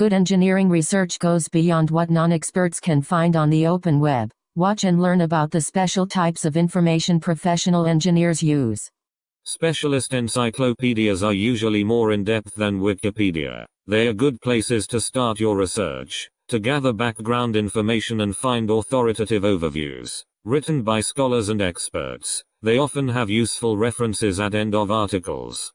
Good engineering research goes beyond what non-experts can find on the open web. Watch and learn about the special types of information professional engineers use. Specialist encyclopedias are usually more in-depth than Wikipedia. They are good places to start your research, to gather background information and find authoritative overviews, written by scholars and experts. They often have useful references at end of articles.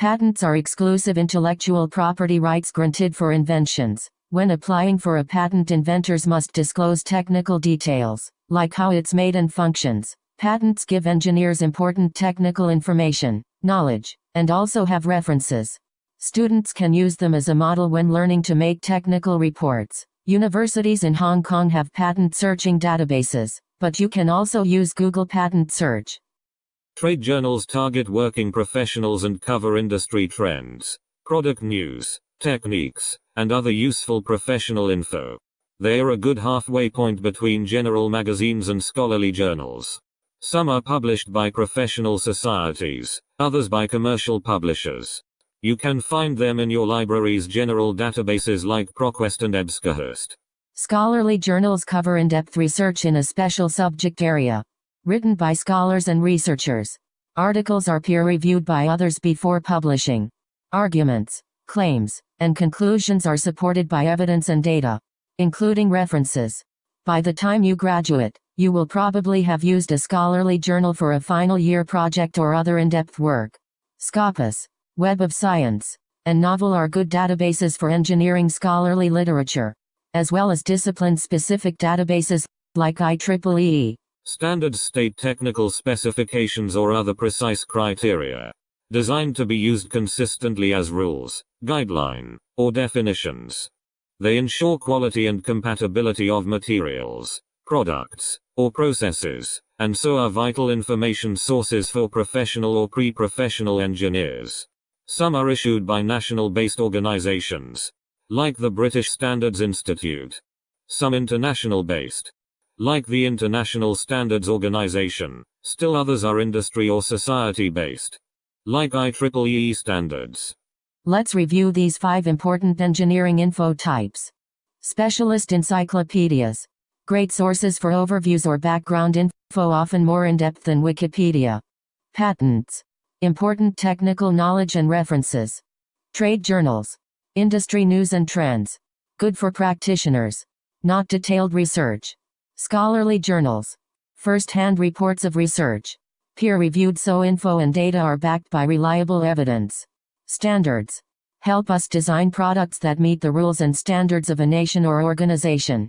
Patents are exclusive intellectual property rights granted for inventions. When applying for a patent inventors must disclose technical details, like how it's made and functions. Patents give engineers important technical information, knowledge, and also have references. Students can use them as a model when learning to make technical reports. Universities in Hong Kong have patent searching databases, but you can also use Google Patent Search. Trade journals target working professionals and cover industry trends, product news, techniques, and other useful professional info. They are a good halfway point between general magazines and scholarly journals. Some are published by professional societies, others by commercial publishers. You can find them in your library's general databases like ProQuest and EBSCOhost. Scholarly journals cover in-depth research in a special subject area. Written by scholars and researchers. Articles are peer-reviewed by others before publishing. Arguments, claims, and conclusions are supported by evidence and data, including references. By the time you graduate, you will probably have used a scholarly journal for a final year project or other in-depth work. Scopus, Web of Science, and Knovel are good databases for engineering scholarly literature, as well as discipline-specific databases, like IEEE. Standards state technical specifications or other precise criteria, designed to be used consistently as rules, guideline, or definitions. They ensure quality and compatibility of materials, products, or processes, and so are vital information sources for professional or pre-professional engineers. Some are issued by national-based organizations, like the British Standards Institute. Some international-based, like the International Standards Organization. Still others are industry or society-based, like IEEE standards. Let's review these five important engineering info types. Specialist encyclopedias. Great sources for overviews or background info often more in-depth than Wikipedia. Patents. Important technical knowledge and references. Trade journals. Industry news and trends. Good for practitioners. Not detailed research. Scholarly journals. First-hand reports of research. Peer-reviewed so info and data are backed by reliable evidence. Standards. Help us design products that meet the rules and standards of a nation or organization.